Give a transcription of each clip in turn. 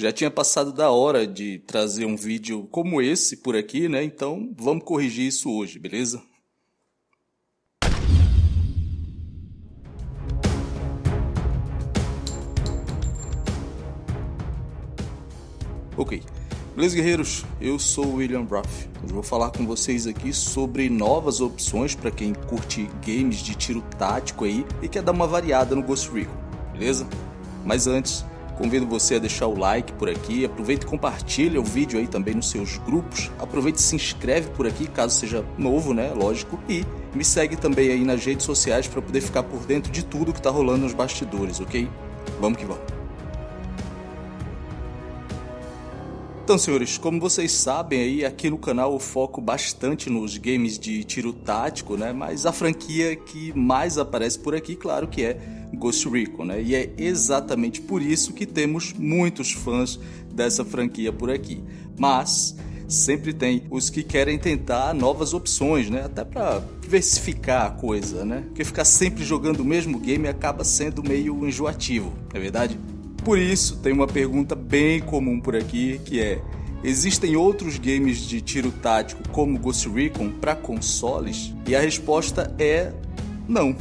Já tinha passado da hora de trazer um vídeo como esse por aqui, né? Então vamos corrigir isso hoje, beleza? Ok. Beleza, guerreiros? Eu sou o William Ruff. Hoje vou falar com vocês aqui sobre novas opções para quem curte games de tiro tático aí e quer dar uma variada no Ghost Recon, beleza? Mas antes, convido você a deixar o like por aqui, aproveite e compartilha o vídeo aí também nos seus grupos, aproveite e se inscreve por aqui caso seja novo, né, lógico, e me segue também aí nas redes sociais para poder ficar por dentro de tudo que está rolando nos bastidores, ok? Vamos que vamos. Então, senhores, como vocês sabem aí, aqui no canal eu foco bastante nos games de tiro tático, né? Mas a franquia que mais aparece por aqui, claro que é Ghost Recon, né? E é exatamente por isso que temos muitos fãs dessa franquia por aqui. Mas sempre tem os que querem tentar novas opções, né? Até para diversificar a coisa, né? Porque ficar sempre jogando o mesmo game acaba sendo meio enjoativo, é verdade? Por isso, tem uma pergunta bem comum por aqui que é: existem outros games de tiro tático como Ghost Recon para consoles? E a resposta é não.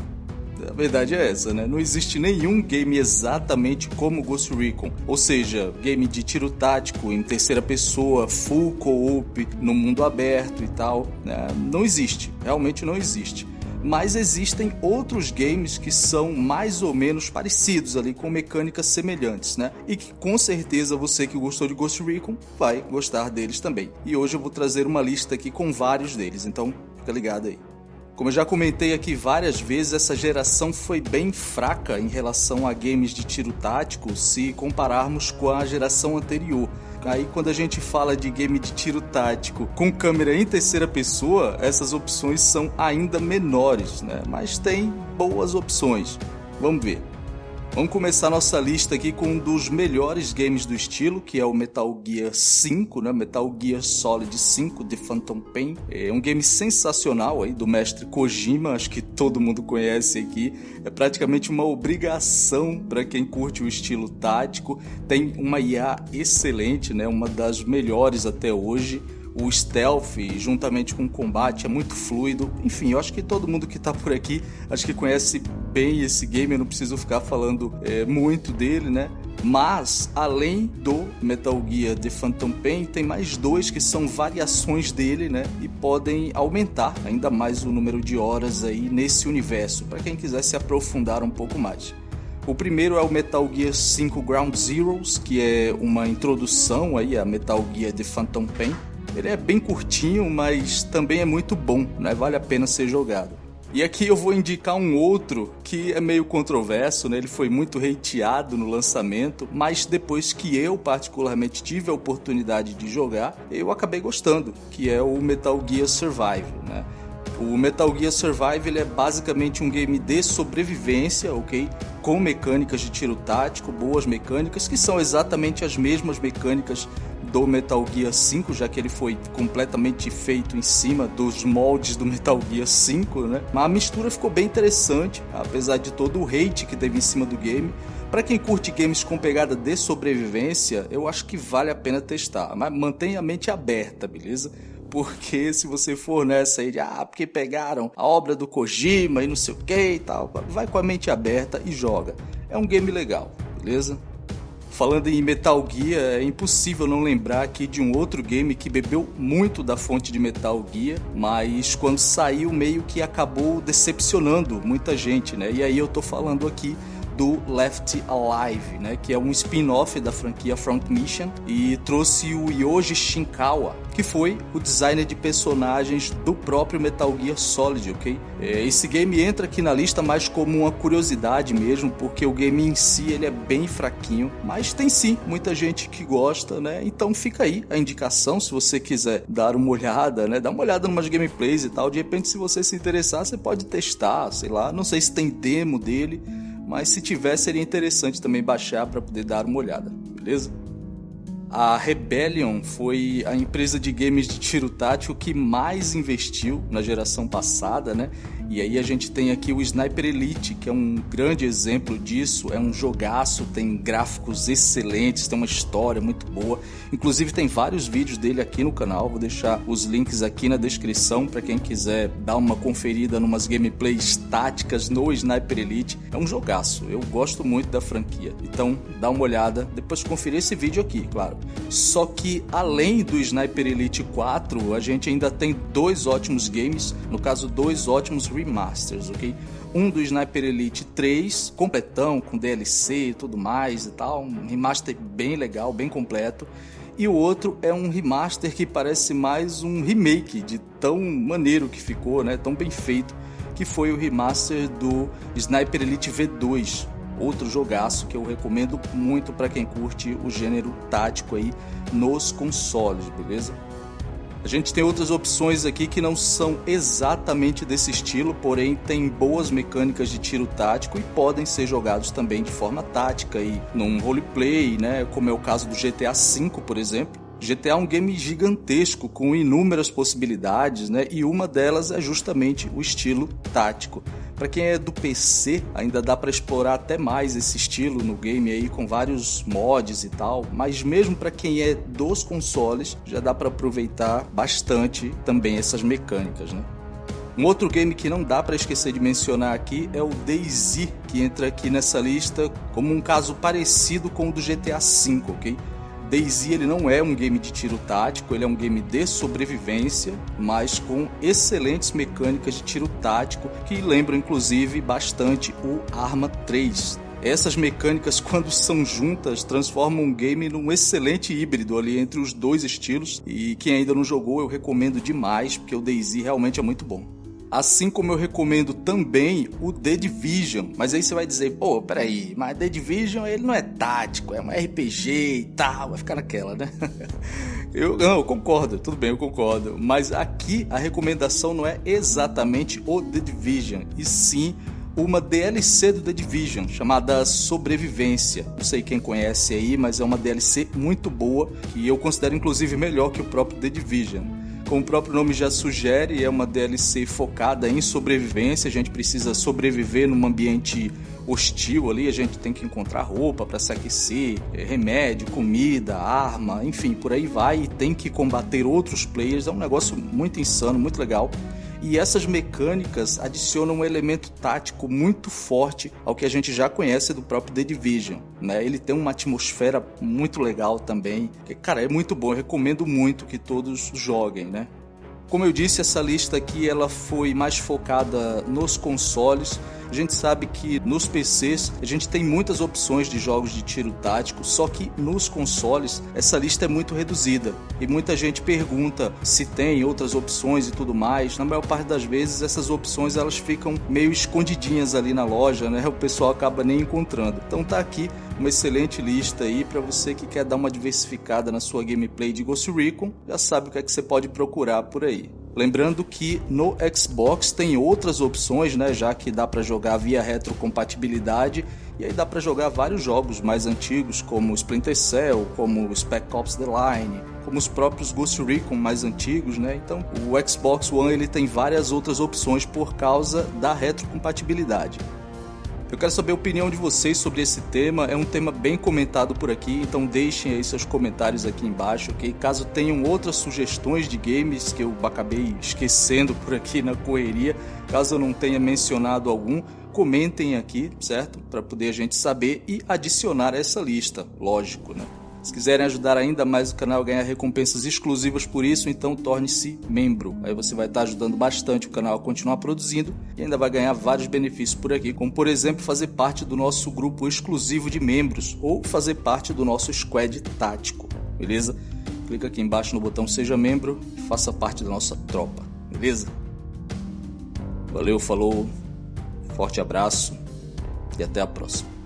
A verdade é essa, né? Não existe nenhum game exatamente como Ghost Recon, ou seja, game de tiro tático em terceira pessoa, full co-op, no mundo aberto e tal. Né? Não existe, realmente não existe mas existem outros games que são mais ou menos parecidos ali, com mecânicas semelhantes, né? E que com certeza você que gostou de Ghost Recon vai gostar deles também. E hoje eu vou trazer uma lista aqui com vários deles, então fica ligado aí. Como eu já comentei aqui várias vezes, essa geração foi bem fraca em relação a games de tiro tático se compararmos com a geração anterior. Aí quando a gente fala de game de tiro tático com câmera em terceira pessoa, essas opções são ainda menores, né? Mas tem boas opções. Vamos ver. Vamos começar nossa lista aqui com um dos melhores games do estilo, que é o Metal Gear 5, né? Metal Gear Solid 5 de Phantom Pain. É um game sensacional aí do mestre Kojima, acho que todo mundo conhece aqui. É praticamente uma obrigação para quem curte o estilo tático. Tem uma IA excelente, né? Uma das melhores até hoje o stealth juntamente com o combate é muito fluido. Enfim, eu acho que todo mundo que está por aqui acho que conhece bem esse game, eu não preciso ficar falando é, muito dele, né? Mas, além do Metal Gear The Phantom Pain, tem mais dois que são variações dele, né? E podem aumentar ainda mais o número de horas aí nesse universo, para quem quiser se aprofundar um pouco mais. O primeiro é o Metal Gear 5 Ground Zeroes, que é uma introdução aí a Metal Gear The Phantom Pain. Ele é bem curtinho, mas também é muito bom, né? Vale a pena ser jogado. E aqui eu vou indicar um outro que é meio controverso, né? Ele foi muito hateado no lançamento, mas depois que eu particularmente tive a oportunidade de jogar, eu acabei gostando, que é o Metal Gear Survive, né? O Metal Gear Survive ele é basicamente um game de sobrevivência, ok? Com mecânicas de tiro tático, boas mecânicas, que são exatamente as mesmas mecânicas do Metal Gear 5, já que ele foi completamente feito em cima dos moldes do Metal Gear 5, né? Mas a mistura ficou bem interessante, apesar de todo o hate que teve em cima do game. Para quem curte games com pegada de sobrevivência, eu acho que vale a pena testar, mas mantenha a mente aberta, beleza? Porque se você for nessa aí de ah, porque pegaram a obra do Kojima e não sei o que e tal, vai com a mente aberta e joga. É um game legal, beleza? Falando em Metal Gear, é impossível não lembrar aqui de um outro game que bebeu muito da fonte de Metal Gear, mas quando saiu meio que acabou decepcionando muita gente, né? E aí eu tô falando aqui do Left Alive, né, que é um spin-off da franquia Front Mission e trouxe o Yoji Shinkawa, que foi o designer de personagens do próprio Metal Gear Solid, ok? É, esse game entra aqui na lista mais como uma curiosidade mesmo, porque o game em si ele é bem fraquinho, mas tem sim muita gente que gosta, né? Então fica aí a indicação se você quiser dar uma olhada, né? Dá uma olhada em umas gameplays e tal. De repente, se você se interessar, você pode testar, sei lá. Não sei se tem demo dele mas se tiver seria interessante também baixar para poder dar uma olhada, beleza? A Rebellion foi a empresa de games de tiro tático que mais investiu na geração passada, né? E aí a gente tem aqui o Sniper Elite, que é um grande exemplo disso, é um jogaço, tem gráficos excelentes, tem uma história muito boa. Inclusive tem vários vídeos dele aqui no canal, vou deixar os links aqui na descrição para quem quiser dar uma conferida numas gameplays táticas no Sniper Elite. É um jogaço, eu gosto muito da franquia. Então dá uma olhada, depois conferir esse vídeo aqui, claro. Só que além do Sniper Elite 4, a gente ainda tem dois ótimos games, no caso dois ótimos remasters, ok? Um do Sniper Elite 3, completão, com DLC e tudo mais e tal, um remaster bem legal, bem completo. E o outro é um remaster que parece mais um remake de tão maneiro que ficou, né? Tão bem feito, que foi o remaster do Sniper Elite V2, outro jogaço que eu recomendo muito para quem curte o gênero tático aí nos consoles, beleza? A gente tem outras opções aqui que não são exatamente desse estilo, porém tem boas mecânicas de tiro tático e podem ser jogados também de forma tática e num roleplay, né, como é o caso do GTA V, por exemplo. GTA é um game gigantesco com inúmeras possibilidades, né? E uma delas é justamente o estilo tático. Para quem é do PC, ainda dá para explorar até mais esse estilo no game aí com vários mods e tal, mas mesmo para quem é dos consoles, já dá para aproveitar bastante também essas mecânicas, né? Um outro game que não dá para esquecer de mencionar aqui é o DayZ, que entra aqui nessa lista como um caso parecido com o do GTA V, ok? DayZ ele não é um game de tiro tático, ele é um game de sobrevivência, mas com excelentes mecânicas de tiro tático que lembram inclusive bastante o Arma 3. Essas mecânicas, quando são juntas, transformam um game num excelente híbrido ali entre os dois estilos. E quem ainda não jogou, eu recomendo demais, porque o DayZ realmente é muito bom. Assim como eu recomendo também o The Division. Mas aí você vai dizer, pô, peraí, mas The Division ele não é tático, é um RPG e tal, vai ficar naquela, né? Eu, não, eu concordo, tudo bem, eu concordo. Mas aqui a recomendação não é exatamente o The Division, e sim uma DLC do The Division chamada Sobrevivência. Não sei quem conhece aí, mas é uma DLC muito boa e eu considero inclusive melhor que o próprio The Division. Como o próprio nome já sugere, é uma DLC focada em sobrevivência. A gente precisa sobreviver num ambiente hostil ali, a gente tem que encontrar roupa para se aquecer, é, remédio, comida, arma, enfim, por aí vai e tem que combater outros players. É um negócio muito insano, muito legal. E essas mecânicas adicionam um elemento tático muito forte ao que a gente já conhece do próprio The Division. Né? Ele tem uma atmosfera muito legal também. Cara, é muito bom, eu recomendo muito que todos joguem, né? Como eu disse, essa lista aqui ela foi mais focada nos consoles. A gente sabe que nos PCs a gente tem muitas opções de jogos de tiro tático, só que nos consoles essa lista é muito reduzida. E muita gente pergunta se tem outras opções e tudo mais. Na maior parte das vezes essas opções elas ficam meio escondidinhas ali na loja, né? O pessoal acaba nem encontrando. Então tá aqui uma excelente lista aí para você que quer dar uma diversificada na sua gameplay de Ghost Recon, já sabe o que é que você pode procurar por aí. Lembrando que no Xbox tem outras opções, né, já que dá para jogar via retrocompatibilidade e aí dá para jogar vários jogos mais antigos como Splinter Cell, como Spec Ops The Line, como os próprios Ghost Recon mais antigos, né? Então, o Xbox One ele tem várias outras opções por causa da retrocompatibilidade. Eu quero saber a opinião de vocês sobre esse tema. É um tema bem comentado por aqui, então deixem aí seus comentários aqui embaixo, ok? Caso tenham outras sugestões de games que eu acabei esquecendo por aqui na correria, caso eu não tenha mencionado algum, comentem aqui, certo? Para poder a gente saber e adicionar essa lista, lógico, né? Se quiserem ajudar ainda mais o canal a ganhar recompensas exclusivas por isso, então torne-se membro. Aí você vai estar ajudando bastante o canal a continuar produzindo e ainda vai ganhar vários benefícios por aqui, como por exemplo fazer parte do nosso grupo exclusivo de membros ou fazer parte do nosso squad tático, beleza? Clica aqui embaixo no botão seja membro e faça parte da nossa tropa, beleza? Valeu, falou, forte abraço e até a próxima.